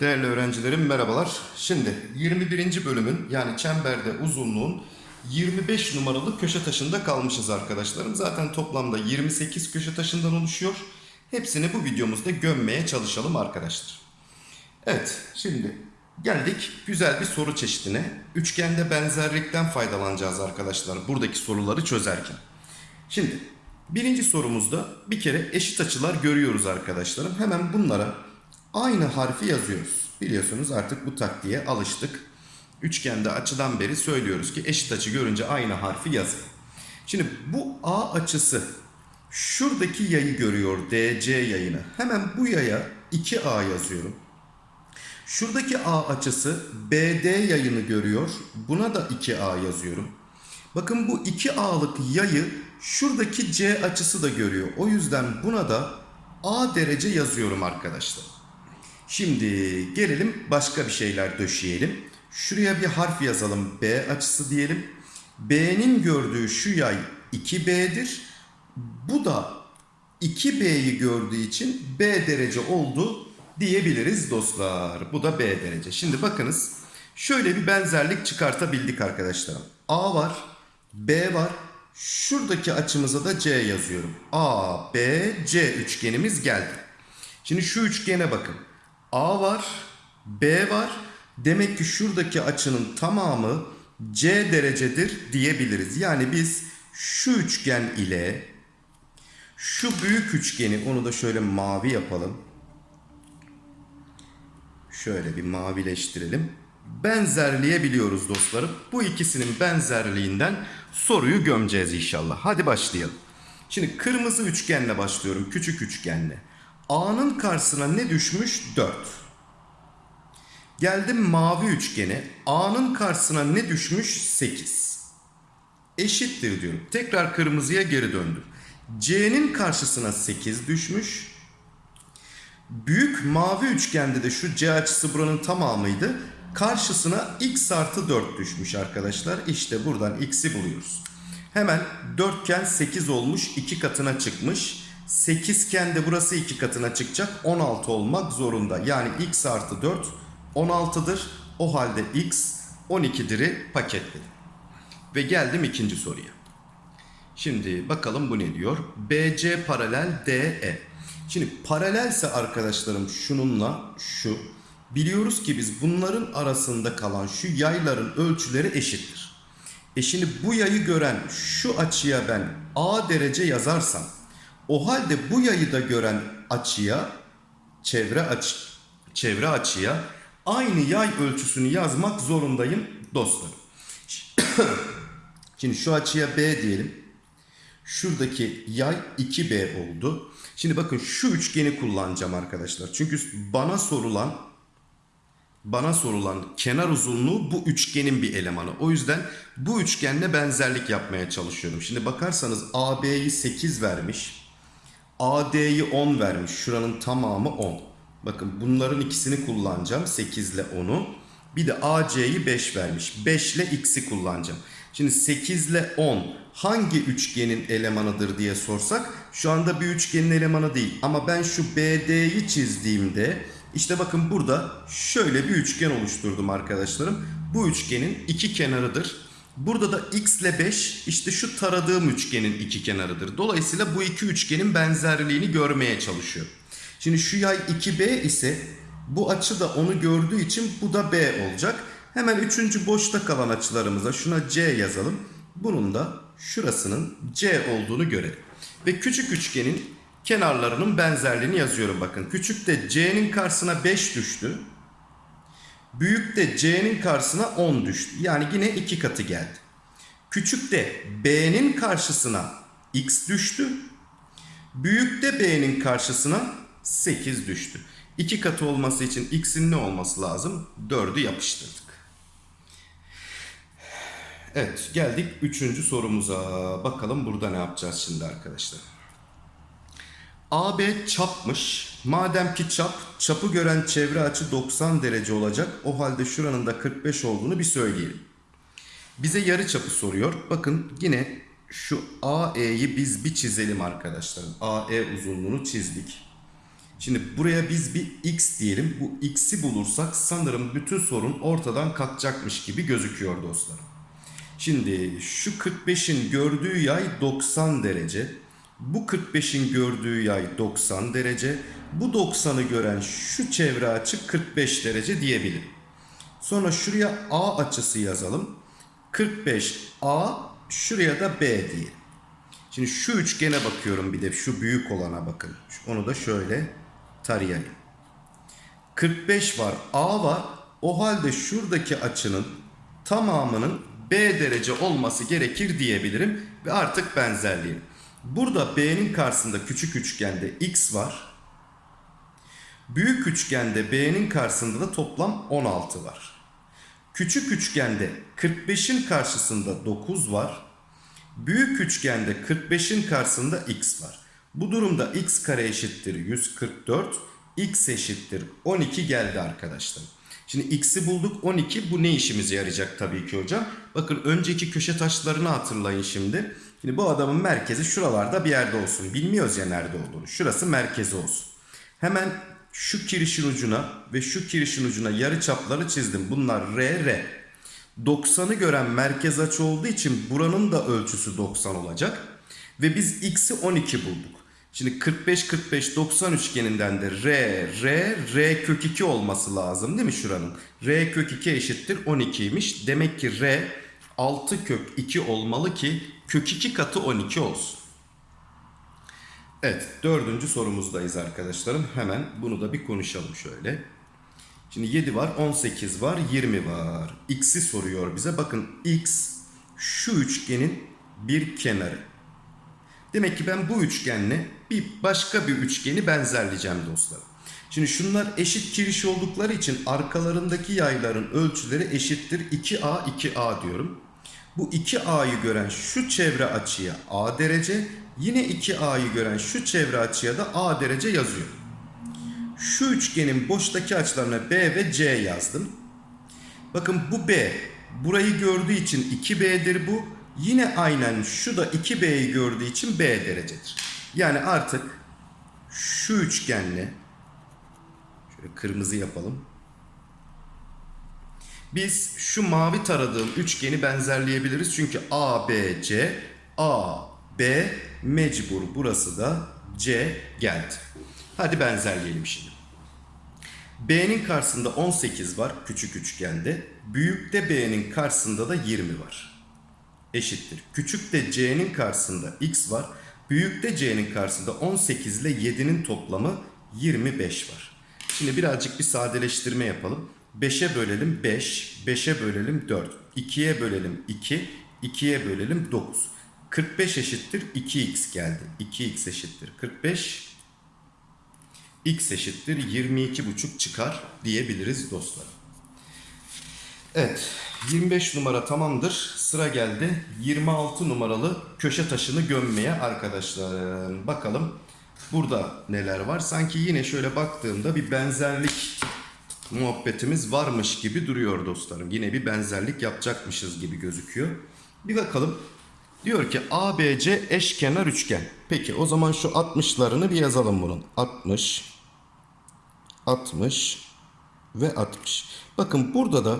Değerli öğrencilerim merhabalar. Şimdi 21. bölümün yani çemberde uzunluğun 25 numaralı köşe taşında kalmışız arkadaşlarım. Zaten toplamda 28 köşe taşından oluşuyor. Hepsini bu videomuzda gömmeye çalışalım arkadaşlar. Evet şimdi geldik güzel bir soru çeşidine. Üçgende benzerlikten faydalanacağız arkadaşlar buradaki soruları çözerken. Şimdi birinci sorumuzda bir kere eşit açılar görüyoruz arkadaşlarım. Hemen bunlara aynı harfi yazıyoruz. Biliyorsunuz artık bu taktiğe alıştık. Üçgende açıdan beri söylüyoruz ki eşit açı görünce aynı harfi yazın. Şimdi bu A açısı şuradaki yayı görüyor DC yayını. Hemen bu yaya 2A yazıyorum. Şuradaki A açısı BD yayını görüyor. Buna da 2A yazıyorum. Bakın bu 2A'lık yayı şuradaki C açısı da görüyor. O yüzden buna da A derece yazıyorum arkadaşlar. Şimdi gelelim başka bir şeyler döşeyelim. Şuraya bir harf yazalım. B açısı diyelim. B'nin gördüğü şu yay 2B'dir. Bu da 2B'yi gördüğü için B derece oldu diyebiliriz dostlar. Bu da B derece. Şimdi bakınız şöyle bir benzerlik çıkartabildik arkadaşlarım. A var, B var. Şuradaki açımıza da C yazıyorum. A, B, C üçgenimiz geldi. Şimdi şu üçgene bakın. A var, B var. Demek ki şuradaki açının tamamı C derecedir diyebiliriz. Yani biz şu üçgen ile şu büyük üçgeni onu da şöyle mavi yapalım. Şöyle bir mavileştirelim. Benzerleyebiliyoruz dostlarım. Bu ikisinin benzerliğinden soruyu gömeceğiz inşallah. Hadi başlayalım. Şimdi kırmızı üçgenle başlıyorum. Küçük üçgenle. A'nın karşısına ne düşmüş? 4. Geldim mavi üçgene. A'nın karşısına ne düşmüş? 8. Eşittir diyorum. Tekrar kırmızıya geri döndüm. C'nin karşısına 8 düşmüş. Büyük mavi üçgende de şu C açısı buranın tamamıydı. Karşısına x artı 4 düşmüş arkadaşlar. İşte buradan x'i buluyoruz. Hemen dörtgen 8 olmuş. 2 katına çıkmış. 8 iken de burası 2 katına çıkacak. 16 olmak zorunda. Yani x artı 4 16'dır. O halde x 12'dir'i paketledim. Ve geldim ikinci soruya. Şimdi bakalım bu ne diyor? BC paralel DE. Şimdi paralelse arkadaşlarım şununla şu. Biliyoruz ki biz bunların arasında kalan şu yayların ölçüleri eşittir. E şimdi bu yayı gören şu açıya ben A derece yazarsam o halde bu yayı da gören açıya çevre açı çevre açıya aynı yay ölçüsünü yazmak zorundayım dostlarım. Şimdi şu açıya B diyelim. Şuradaki yay 2B oldu. Şimdi bakın şu üçgeni kullanacağım arkadaşlar. Çünkü bana sorulan bana sorulan kenar uzunluğu bu üçgenin bir elemanı. O yüzden bu üçgenle benzerlik yapmaya çalışıyorum. Şimdi bakarsanız AB'yi 8 vermiş. AD'yi 10 vermiş. Şuranın tamamı 10. Bakın bunların ikisini kullanacağım. 8 ile 10'u. Bir de AC'yi 5 vermiş. 5 ile X'i kullanacağım. Şimdi 8 ile 10 hangi üçgenin elemanıdır diye sorsak şu anda bir üçgenin elemanı değil. Ama ben şu BD'yi çizdiğimde işte bakın burada şöyle bir üçgen oluşturdum arkadaşlarım. Bu üçgenin iki kenarıdır. Burada da x ile 5 işte şu taradığım üçgenin iki kenarıdır. Dolayısıyla bu iki üçgenin benzerliğini görmeye çalışıyor. Şimdi şu yay 2B ise bu açı da onu gördüğü için bu da B olacak. Hemen üçüncü boşta kalan açılarımıza şuna C yazalım. Bunun da şurasının C olduğunu görelim. Ve küçük üçgenin kenarlarının benzerliğini yazıyorum bakın. Küçük de C'nin karşısına 5 düştü. Büyük de C'nin karşısına 10 düştü. Yani yine iki katı geldi. Küçük de B'nin karşısına X düştü. Büyük de B'nin karşısına 8 düştü. İki katı olması için X'in ne olması lazım? 4'ü yapıştırdık. Evet geldik üçüncü sorumuza. Bakalım burada ne yapacağız şimdi arkadaşlar. AB çapmış. Madem ki çap, çapı gören çevre açı 90 derece olacak. O halde şuranın da 45 olduğunu bir söyleyelim. Bize yarı çapı soruyor. Bakın yine şu AE'yi biz bir çizelim arkadaşlarım. AE uzunluğunu çizdik. Şimdi buraya biz bir x diyelim. Bu x'i bulursak sanırım bütün sorun ortadan kalkacakmış gibi gözüküyor dostlarım. Şimdi şu 45'in gördüğü yay 90 derece. Bu 45'in gördüğü yay 90 derece. Bu 90'ı gören şu çevre açı 45 derece diyebilirim. Sonra şuraya A açısı yazalım. 45A şuraya da B diyelim. Şimdi şu üçgene bakıyorum bir de şu büyük olana bakın. Onu da şöyle tarayayım. 45 var, A var. O halde şuradaki açının tamamının B derece olması gerekir diyebilirim ve artık benzerliğim. Burada B'nin karşısında küçük üçgende X var. Büyük üçgende B'nin karşısında da toplam 16 var. Küçük üçgende 45'in karşısında 9 var. Büyük üçgende 45'in karşısında x var. Bu durumda x kare eşittir 144, x eşittir 12 geldi arkadaşlar. Şimdi x'i bulduk 12 bu ne işimize yarayacak tabii ki hocam. Bakın önceki köşe taşlarını hatırlayın şimdi. Şimdi bu adamın merkezi şuralarda bir yerde olsun. Bilmiyoruz ya nerede olduğunu. Şurası merkezi olsun. Hemen şu kirişin ucuna ve şu kirişin ucuna yarı çapları çizdim. Bunlar R, R. 90'ı gören merkez açı olduğu için buranın da ölçüsü 90 olacak. Ve biz x'i 12 bulduk. Şimdi 45 45 90 üçgeninden de r r r kök 2 olması lazım değil mi şuranın? r kök 2 eşittir 12'ymiş. Demek ki r 6 kök 2 olmalı ki kök 2 katı 12 olsun. Evet dördüncü sorumuzdayız arkadaşlarım. Hemen bunu da bir konuşalım şöyle. Şimdi 7 var, 18 var, 20 var. X'i soruyor bize. Bakın X şu üçgenin bir kenarı. Demek ki ben bu üçgenle bir başka bir üçgeni benzerleyeceğim dostlarım. Şimdi şunlar eşit kiriş oldukları için arkalarındaki yayların ölçüleri eşittir 2A 2A diyorum. Bu 2A'yı gören şu çevre açıya A derece, yine 2A'yı gören şu çevre açıya da A derece yazıyorum. Şu üçgenin boştaki açılarına B ve C yazdım. Bakın bu B. Burayı gördüğü için 2B'dir bu. Yine aynen şu da 2B'yi gördüğü için B derecedir. Yani artık şu üçgenle şöyle kırmızı yapalım. Biz şu mavi taradığım üçgeni benzerleyebiliriz. Çünkü A, B, C, A, B mecbur burası da C geldi. Hadi benzerleyelim şimdi. B'nin karşısında 18 var küçük üçgende. Büyükte B'nin karşısında da 20 var. Eşittir. Küçükte C'nin karşısında X var. Büyükte C'nin karşısında 18 ile 7'nin toplamı 25 var. Şimdi birazcık bir sadeleştirme yapalım. 5'e bölelim 5, 5'e bölelim 4, 2'ye bölelim 2, 2'ye bölelim 9. 45 eşittir 2x geldi. 2x eşittir 45 x eşittir 22,5 çıkar diyebiliriz dostlar. Evet 25 numara tamamdır. Sıra geldi 26 numaralı köşe taşını gömmeye arkadaşlar. Bakalım burada neler var. Sanki yine şöyle baktığımda bir benzerlik muhabbetimiz varmış gibi duruyor dostlarım. Yine bir benzerlik yapacakmışız gibi gözüküyor. Bir bakalım. Diyor ki ABC eşkenar üçgen. Peki o zaman şu 60'larını bir yazalım bunun. 60 60 ve 60. Bakın burada da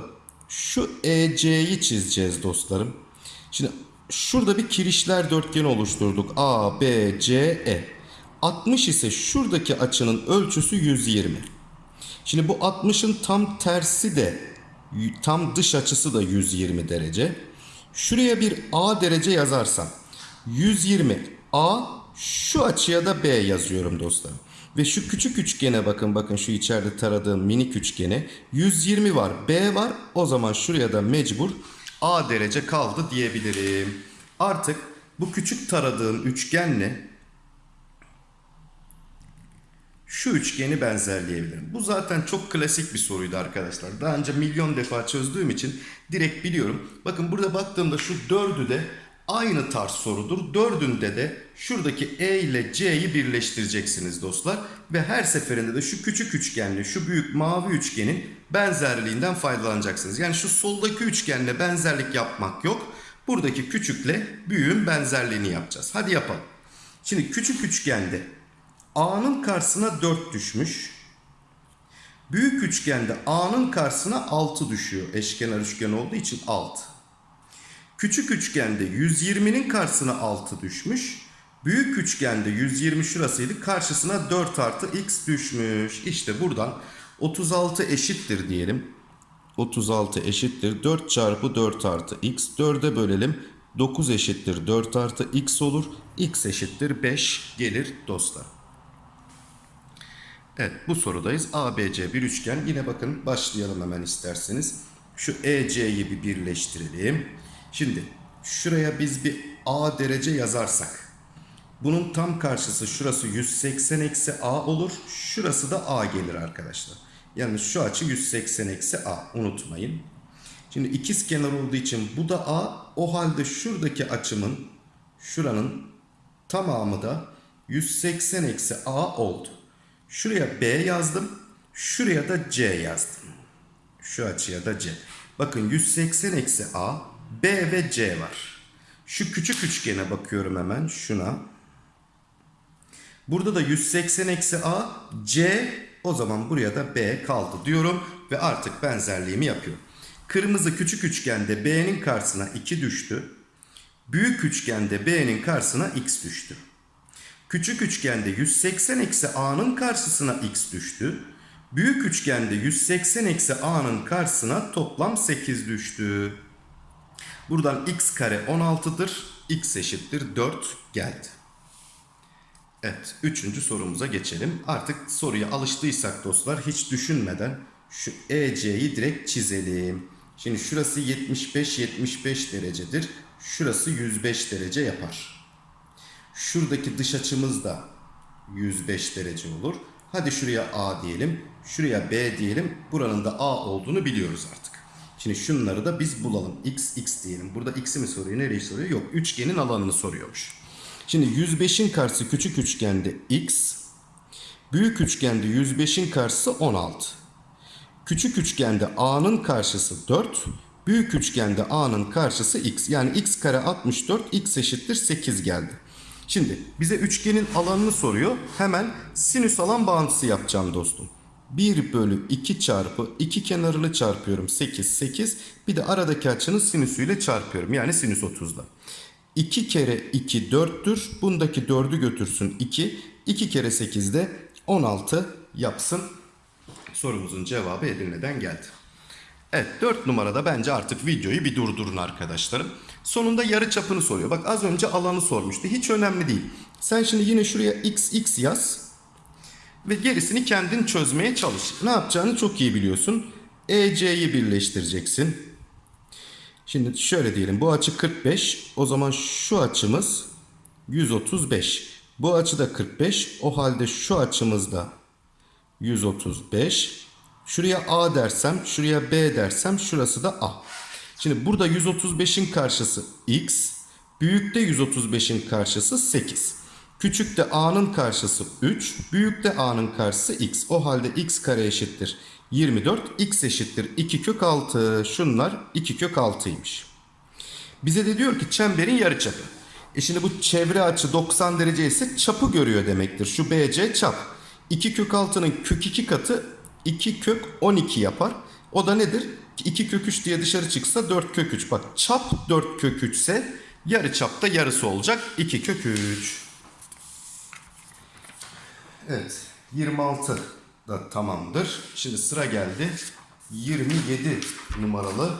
şu EC'yi çizeceğiz dostlarım. Şimdi şurada bir kirişler dörtgeni oluşturduk. A, B, C, E. 60 ise şuradaki açının ölçüsü 120. Şimdi bu 60'ın tam tersi de tam dış açısı da 120 derece. Şuraya bir A derece yazarsam 120 A şu açıya da B yazıyorum dostlarım. Ve şu küçük üçgene bakın bakın şu içeride taradığım minik üçgene 120 var B var o zaman şuraya da mecbur A derece kaldı diyebilirim. Artık bu küçük taradığım üçgenle şu üçgeni benzerleyebilirim. Bu zaten çok klasik bir soruydu arkadaşlar. Daha önce milyon defa çözdüğüm için direkt biliyorum. Bakın burada baktığımda şu dördü de aynı tarz sorudur. Dördünde de şuradaki E ile C'yi birleştireceksiniz dostlar. Ve her seferinde de şu küçük üçgenle şu büyük mavi üçgenin benzerliğinden faydalanacaksınız. Yani şu soldaki üçgenle benzerlik yapmak yok. Buradaki küçükle büyüğün benzerliğini yapacağız. Hadi yapalım. Şimdi küçük üçgende A'nın karşısına 4 düşmüş. Büyük üçgende A'nın karşısına 6 düşüyor. Eşkenar üçgen olduğu için 6. Küçük üçgende 120'nin karşısına 6 düşmüş. Büyük üçgende 120 şurasıydı. Karşısına 4 artı x düşmüş. İşte buradan 36 eşittir diyelim. 36 eşittir 4 çarpı 4 artı x. 4'e bölelim. 9 eşittir 4 artı x olur. x eşittir 5 gelir dostlar. Evet bu sorudayız. ABC bir üçgen. Yine bakın başlayalım hemen isterseniz. Şu EC'yi bir birleştirelim. Şimdi şuraya biz bir A derece yazarsak. Bunun tam karşısı şurası 180 eksi A olur. Şurası da A gelir arkadaşlar. Yani şu açı 180 eksi A unutmayın. Şimdi ikiz kenar olduğu için bu da A. O halde şuradaki açımın şuranın tamamı da 180 eksi A oldu. Şuraya B yazdım. Şuraya da C yazdım. Şu açıya da C. Bakın 180 eksi A, B ve C var. Şu küçük üçgene bakıyorum hemen şuna. Burada da 180 eksi A, C o zaman buraya da B kaldı diyorum ve artık benzerliğimi yapıyorum. Kırmızı küçük üçgende B'nin karşısına 2 düştü. Büyük üçgende B'nin karşısına X düştü. Küçük üçgende 180 eksi A'nın karşısına X düştü. Büyük üçgende 180 eksi A'nın karşısına toplam 8 düştü. Buradan x kare 16'dır. x eşittir 4 geldi. Evet, üçüncü sorumuza geçelim. Artık soruya alıştıysak dostlar hiç düşünmeden şu EC'yi direkt çizelim. Şimdi şurası 75-75 derecedir. Şurası 105 derece yapar. Şuradaki dış açımız da 105 derece olur. Hadi şuraya A diyelim. Şuraya B diyelim. Buranın da A olduğunu biliyoruz artık. Şimdi şunları da biz bulalım. X, X diyelim. Burada X'i mi soruyor? Nereyi soruyor? Yok. Üçgenin alanını soruyormuş. Şimdi 105'in karşısı küçük üçgende X. Büyük üçgende 105'in karşısı 16. Küçük üçgende A'nın karşısı 4. Büyük üçgende A'nın karşısı X. Yani X kare 64. X eşittir 8 geldi. Şimdi bize üçgenin alanını soruyor. Hemen sinüs alan bağıntısı yapacağım dostum. 1 bölü 2 çarpı 2 kenarını çarpıyorum 8 8 bir de aradaki açının sinüsüyle çarpıyorum yani sinüs 30'la. 2 kere 2 4'tür bundaki 4'ü götürsün 2 2 kere 8 de 16 yapsın. Sorumuzun cevabı Edirne'den geldi. Evet 4 numarada bence artık videoyu bir durdurun arkadaşlarım. Sonunda yarı çapını soruyor. Bak az önce alanı sormuştu. Hiç önemli değil. Sen şimdi yine şuraya x x yaz. Ve gerisini kendin çözmeye çalış. Ne yapacağını çok iyi biliyorsun. EC'yi birleştireceksin. Şimdi şöyle diyelim. Bu açı 45. O zaman şu açımız 135. Bu açı da 45. O halde şu açımız da 135. Şuraya A dersem, şuraya B dersem şurası da A. Şimdi burada 135'in karşısı X. Büyükte 135'in karşısı 8. Küçükte A'nın karşısı 3. Büyükte A'nın karşısı X. O halde X kare eşittir 24. X eşittir 2 kök 6. Şunlar 2 kök 6'ymış. Bize de diyor ki çemberin yarıçapı. E şimdi bu çevre açı 90 derece ise çapı görüyor demektir. Şu BC çap. 2 kök 6'nın kök 2 katı 2 kök 12 yapar. O da nedir? 2 kök 3 diye dışarı çıksa 4 kök 3. Bak çap 4 kök 3 ise yarı çapta yarısı olacak 2 kök 3. Evet 26 da tamamdır. Şimdi sıra geldi 27 numaralı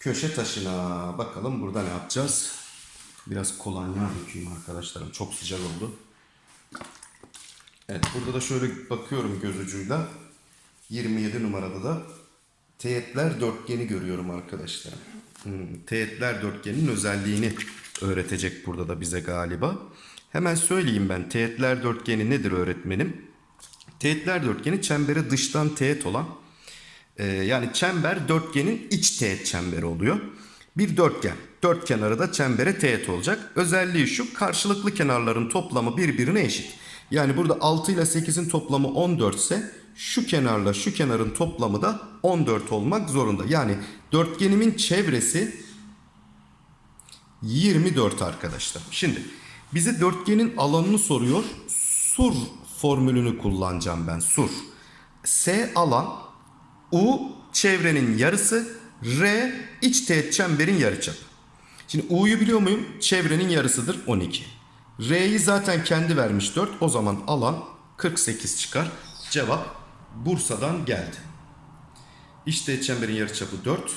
köşe taşına. Bakalım burada ne yapacağız? Biraz kolonya dökeyim arkadaşlarım. Çok sıcak oldu. Evet burada da şöyle bakıyorum göz ucuyla. 27 numarada da teğetler dörtgeni görüyorum arkadaşlar. Hmm, teğetler dörtgeninin özelliğini öğretecek burada da bize galiba. Hemen söyleyeyim ben teğetler dörtgeni nedir öğretmenim? Teğetler dörtgeni çembere dıştan teğet olan e, yani çember dörtgenin iç teğet çemberi oluyor. Bir dörtgen. Dört kenarı da çembere teğet olacak. Özelliği şu karşılıklı kenarların toplamı birbirine eşit. Yani burada 6 ile 8'in toplamı 14 ise şu kenarla şu kenarın toplamı da 14 olmak zorunda. Yani dörtgenimin çevresi 24 arkadaşlar. Şimdi bize dörtgenin alanını soruyor. Sur formülünü kullanacağım ben. Sur. S alan, U çevrenin yarısı, R iç teğet çemberin yarıçapı. Şimdi U'yu biliyor muyum? Çevrenin yarısıdır 12. R'yi zaten kendi vermiş 4. O zaman alan 48 çıkar. Cevap Bursa'dan geldi. Teğet çemberin yarıçapı 4.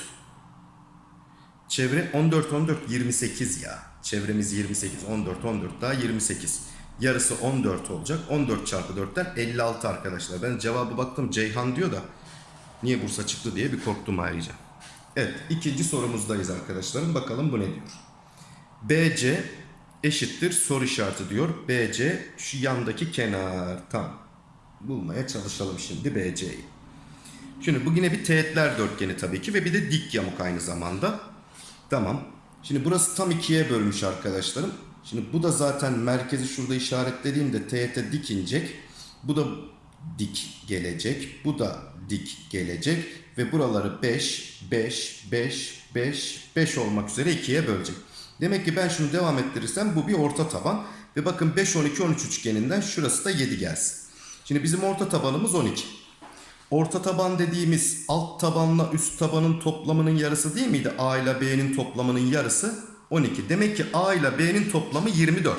Çevre 14 14 28 ya. Çevremiz 28 14 14 daha 28. Yarısı 14 olacak. 14 çarpı 4'ten 56 arkadaşlar. Ben cevabı baktım Ceyhan diyor da niye Bursa çıktı diye bir korktum ayrıca. Evet ikinci sorumuzdayız arkadaşlarım. Bakalım bu ne diyor. BC eşittir soru işareti diyor. BC şu yandaki kenar. Tamam. Bulmaya çalışalım şimdi BC'yi. Şimdi bu yine bir teğetler dörtgeni tabii ki ve bir de dik yamuk aynı zamanda. Tamam. Şimdi burası tam ikiye bölmüş arkadaşlarım. Şimdi bu da zaten merkezi şurada işaretlediğimde teğete dik inecek. Bu da dik gelecek. Bu da dik gelecek. Ve buraları 5, 5, 5, 5, 5 olmak üzere ikiye bölecek. Demek ki ben şunu devam ettirirsem bu bir orta taban. Ve bakın 5, 12, 13 üçgeninden şurası da 7 gelsin. Şimdi bizim orta tabanımız 12. Orta taban dediğimiz alt tabanla üst tabanın toplamının yarısı değil miydi? A ile B'nin toplamının yarısı 12. Demek ki A ile B'nin toplamı 24.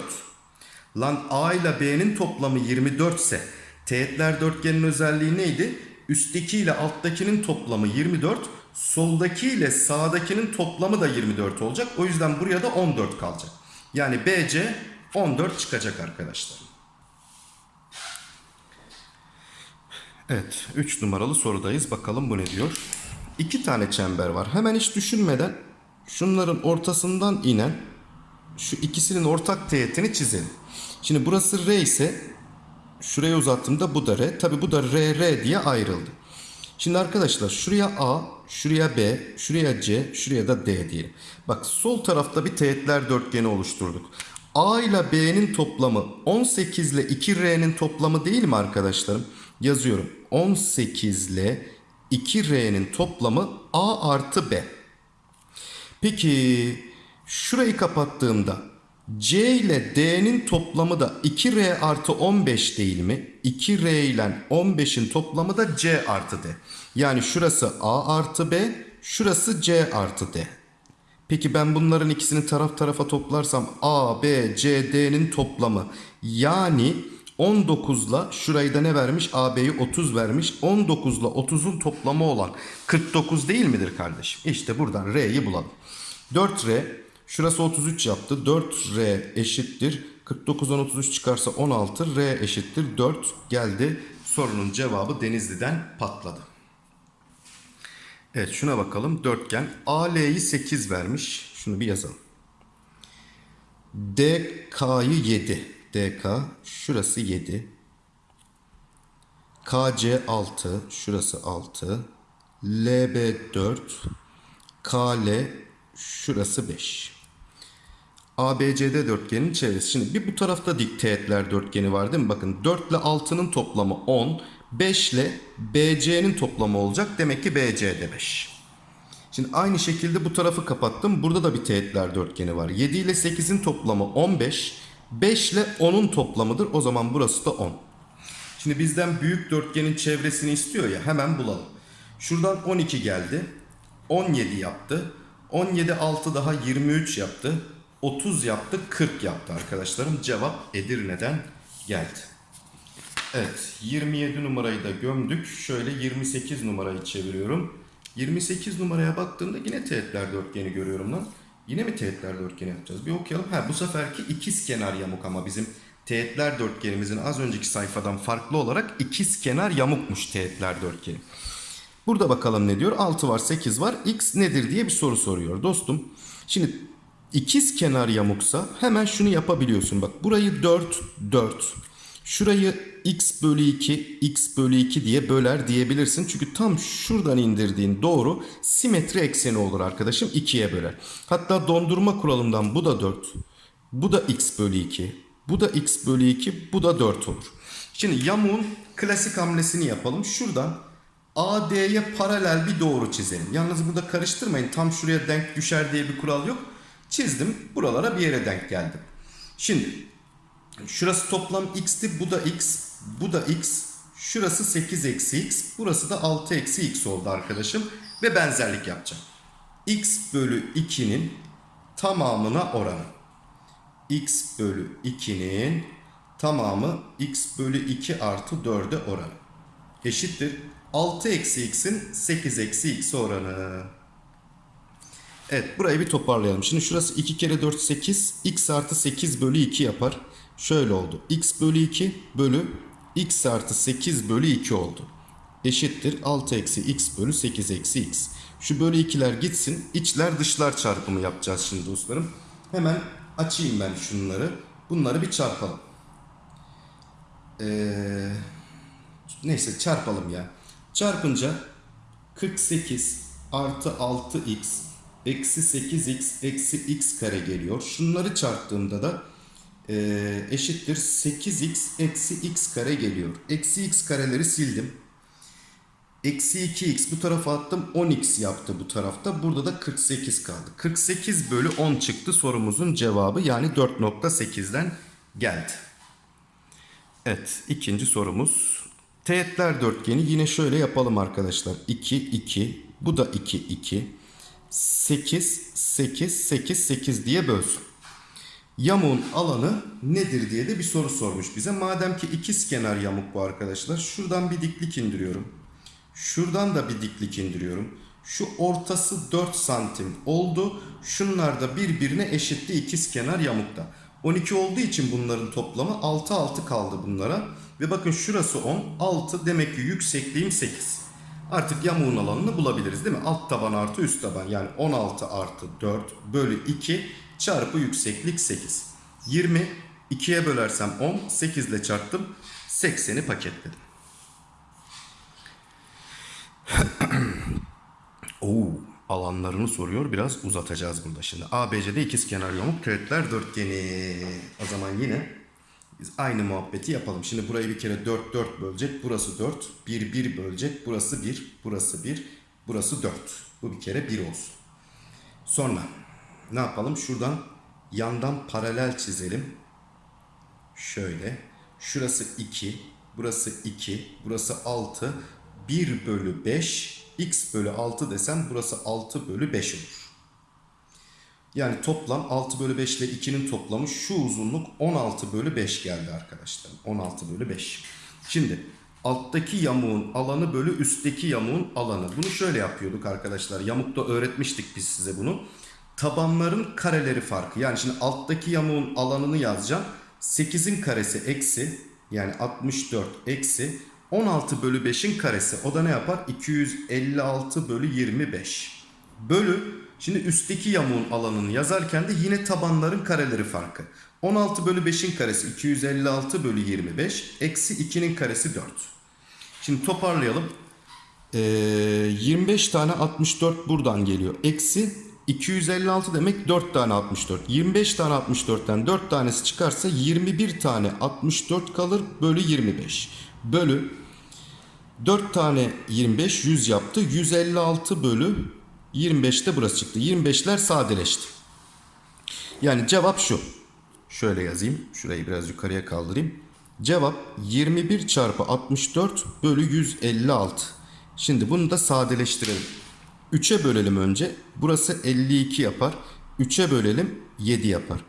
Lan A ile B'nin toplamı 24 ise teğetler dörtgenin özelliği neydi? Üstteki ile alttakinin toplamı 24, soldaki ile sağdakinin toplamı da 24 olacak. O yüzden buraya da 14 kalacak. Yani BC 14 çıkacak arkadaşlar. Evet 3 numaralı sorudayız. Bakalım bu ne diyor? İki tane çember var. Hemen hiç düşünmeden şunların ortasından inen şu ikisinin ortak teğetini çizelim. Şimdi burası R ise şuraya uzattığımda bu da R. Tabi bu da R, R diye ayrıldı. Şimdi arkadaşlar şuraya A, şuraya B, şuraya C, şuraya da D diyelim. Bak sol tarafta bir teğetler dörtgeni oluşturduk. A ile B'nin toplamı 18 ile 2R'nin toplamı değil mi arkadaşlarım? Yazıyorum. 18 ile 2R'nin toplamı A artı B. Peki şurayı kapattığımda C ile D'nin toplamı da 2R artı 15 değil mi? 2R ile 15'in toplamı da C artı D. Yani şurası A artı B, şurası C artı D. Peki ben bunların ikisini taraf tarafa toplarsam A, B, C, D'nin toplamı yani 19 ile şurayı da ne vermiş? AB'yi 30 vermiş. 19 ile 30'un toplamı olan 49 değil midir kardeşim? İşte buradan R'yi bulalım. 4R şurası 33 yaptı. 4R eşittir. 49'dan 33 çıkarsa 16. R eşittir 4 geldi. Sorunun cevabı Denizli'den patladı. Evet şuna bakalım. Dörtgen AL'yi 8 vermiş. Şunu bir yazalım. DK'yı 7. DK şurası 7. KC 6 şurası 6. LB 4. KL şurası 5. ABCD dörtgenin çevresi. Şimdi bir bu tarafta dik teğetler dörtgeni var değil mi? Bakın 4 ile 6'nın toplamı 10. 5 ile BC'nin toplamı olacak. Demek ki BC'de 5. Şimdi aynı şekilde bu tarafı kapattım. Burada da bir teğetler dörtgeni var. 7 ile 8'in toplamı 15. 5 ile 10'un toplamıdır. O zaman burası da 10. Şimdi bizden büyük dörtgenin çevresini istiyor ya hemen bulalım. Şuradan 12 geldi. 17 yaptı. 17 6 daha 23 yaptı. 30 yaptı 40 yaptı arkadaşlarım. Cevap Edirne'den geldi. Evet 27 numarayı da gömdük. Şöyle 28 numarayı çeviriyorum. 28 numaraya baktığımda yine teğetler dörtgeni görüyorum lan. Yine mi teğetler dörtgeni yapacağız? Bir okuyalım. Ha bu seferki ikiz kenar yamuk ama bizim teğetler dörtgenimizin az önceki sayfadan farklı olarak ikiz kenar yamukmuş teğetler dörtgeni. Burada bakalım ne diyor? 6 var 8 var. X nedir diye bir soru soruyor dostum. Şimdi ikiz kenar yamuksa hemen şunu yapabiliyorsun. Bak burayı 4 4. Şurayı x bölü 2 x bölü 2 diye böler diyebilirsin. Çünkü tam şuradan indirdiğin doğru simetri ekseni olur arkadaşım. 2'ye böler. Hatta dondurma kuralından bu da 4. Bu da x bölü 2. Bu da x bölü 2. Bu da 4 olur. Şimdi yamuğun klasik hamlesini yapalım. Şuradan AD'ye paralel bir doğru çizelim. Yalnız burada karıştırmayın. Tam şuraya denk düşer diye bir kural yok. Çizdim. Buralara bir yere denk geldim. Şimdi şurası toplam x'ti. Bu da x. Bu da x. Şurası 8 eksi x. Burası da 6 eksi x oldu arkadaşım. Ve benzerlik yapacağım. x bölü 2'nin tamamına oranı. x bölü 2'nin tamamı x bölü 2 artı 4'e oranı. Eşittir. 6 eksi x'in 8 eksi x oranı. Evet burayı bir toparlayalım. Şimdi şurası 2 kere 4 8. x artı 8 bölü 2 yapar. Şöyle oldu. x bölü 2 bölü x artı 8 bölü 2 oldu. Eşittir 6 eksi x bölü 8 eksi x. Şu bölü 2'ler gitsin. İçler dışlar çarpımı yapacağız şimdi dostlarım. Hemen açayım ben şunları. Bunları bir çarpalım. Ee, neyse çarpalım ya. Çarpınca 48 artı 6x eksi 8x eksi x kare geliyor. Şunları çarptığımda da e, eşittir 8x eksi x kare geliyor. Eksi x kareleri sildim. Eksi 2x bu tarafa attım 10x yaptı bu tarafta. Burada da 48 kaldı. 48 bölü 10 çıktı sorumuzun cevabı yani 4.8'den geldi. Evet ikinci sorumuz. Teğetler dörtgeni yine şöyle yapalım arkadaşlar. 2, 2, bu da 2, 2. 8, 8, 8, 8 diye bölsün. Yamuğun alanı nedir diye de bir soru sormuş bize. Madem ki ikiz kenar yamuk bu arkadaşlar. Şuradan bir diklik indiriyorum. Şuradan da bir diklik indiriyorum. Şu ortası 4 santim oldu. Şunlar da birbirine eşitti ikiz kenar yamukta. 12 olduğu için bunların toplamı 6 6 kaldı bunlara. Ve bakın şurası 10, 6 demek ki yüksekliğim 8. Artık yamuğun alanını bulabiliriz değil mi? Alt taban artı üst taban yani 16 artı 4 bölü 2 çarpı yükseklik 8. 20 2'ye bölersem 10, 8 ile çarptım 80'i paketledim. Oo, alanlarını soruyor. Biraz uzatacağız burada şimdi. ABC'de ikizkenar yamuk teğetler dörtgeni. O zaman yine biz aynı muhabbeti yapalım. Şimdi burayı bir kere 4 4 bölecek. Burası 4. 1 1 bölecek. Burası 1. Burası 1. Burası 4. Bu bir kere 1 olsun. Sonra ne yapalım? Şuradan yandan paralel çizelim. Şöyle. Şurası 2. Burası 2. Burası 6. 1 bölü 5 x bölü 6 desem burası 6 bölü 5 olur. Yani toplam 6 bölü 5 ile 2'nin toplamı şu uzunluk 16 bölü 5 geldi arkadaşlar. 16 bölü 5. Şimdi alttaki yamuğun alanı bölü üstteki yamuğun alanı. Bunu şöyle yapıyorduk arkadaşlar. Yamukta öğretmiştik biz size bunu. Tabanların kareleri farkı. Yani şimdi alttaki yamuğun alanını yazacağım. 8'in karesi eksi yani 64 eksi 16 bölü 5'in karesi o da ne yapar? 256 bölü 25. Bölü şimdi üstteki yamuğun alanını yazarken de yine tabanların kareleri farkı. 16 bölü 5'in karesi 256 bölü 25 eksi 2'nin karesi 4. Şimdi toparlayalım. Ee, 25 tane 64 buradan geliyor. Eksi 256 demek 4 tane 64. 25 tane 64'ten 4 tanesi çıkarsa 21 tane 64 kalır bölü 25. Bölü 4 tane 25 100 yaptı. 156 bölü 25'te burası çıktı. 25'ler sadeleşti. Yani cevap şu. Şöyle yazayım. Şurayı biraz yukarıya kaldırayım. Cevap 21 çarpı 64 bölü 156. Şimdi bunu da sadeleştirelim. 3'e bölelim önce. Burası 52 yapar. 3'e bölelim 7 yapar.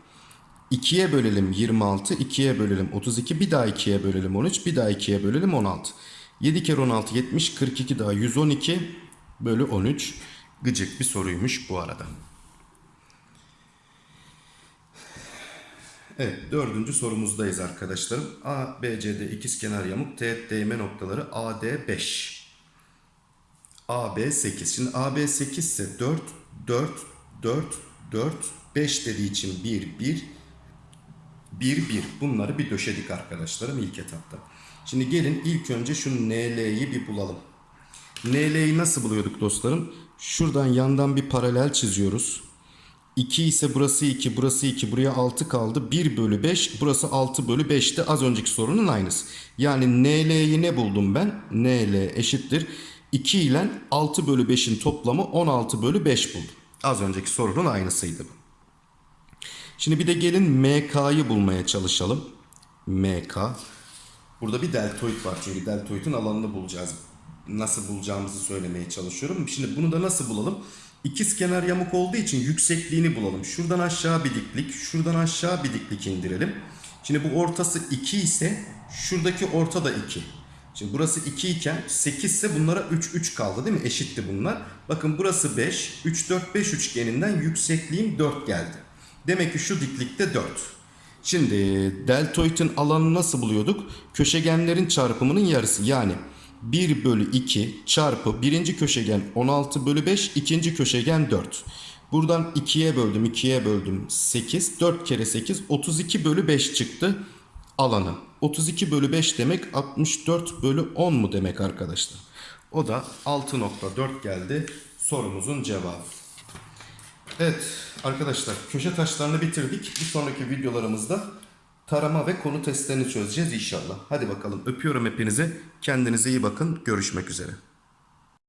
2'ye bölelim 26, 2'ye bölelim 32, bir daha 2'ye bölelim 13, bir daha 2'ye bölelim 16. 7 kere 16 70, 42 daha 112 bölü 13. Gıcık bir soruymuş bu arada. Evet dördüncü sorumuzdayız arkadaşlarım. A, B, C'de ikizkenar yamuk teğet değme noktaları AD 5. AB 8. Şimdi AB 8 ise 4, 4, 4, 4, 5 dediği için 1, 1, 1, 1. Bunları bir döşedik arkadaşlarım ilk etapta. Şimdi gelin ilk önce şu NL'yi bir bulalım. NL'yi nasıl buluyorduk dostlarım? Şuradan yandan bir paralel çiziyoruz. 2 ise burası 2, burası 2, buraya 6 kaldı. 1 bölü 5, burası 6 bölü 5'ti. Az önceki sorunun aynısı. Yani NL'yi ne buldum ben? NL eşittir. 2 ile 6 bölü 5'in toplamı 16 bölü 5 buldum. Az önceki sorunun aynısıydı bu. Şimdi bir de gelin MK'yı bulmaya çalışalım. MK. Burada bir deltoid var çünkü deltoidin alanını bulacağız. Nasıl bulacağımızı söylemeye çalışıyorum. Şimdi bunu da nasıl bulalım? İkiz kenar yamuk olduğu için yüksekliğini bulalım. Şuradan aşağı bir diklik, şuradan aşağı bir diklik indirelim. Şimdi bu ortası 2 ise şuradaki orta da 2. Şimdi burası 2 iken 8 ise bunlara 3 3 kaldı değil mi? Eşitti bunlar. Bakın burası 5. 3 4 5 üçgeninden yüksekliğim 4 geldi. Demek ki şu diklikte 4. Şimdi deltoidin alanını nasıl buluyorduk? Köşegenlerin çarpımının yarısı yani 1 bölü 2 çarpı birinci köşegen 16 bölü 5 ikinci köşegen 4. Buradan 2'ye böldüm 2'ye böldüm 8 4 kere 8 32 bölü 5 çıktı alanı. 32 bölü 5 demek 64 bölü 10 mu demek arkadaşlar? O da 6.4 geldi sorumuzun cevabı. Evet arkadaşlar köşe taşlarını bitirdik. Bir sonraki videolarımızda tarama ve konu testlerini çözeceğiz inşallah. Hadi bakalım öpüyorum hepinizi. Kendinize iyi bakın. Görüşmek üzere.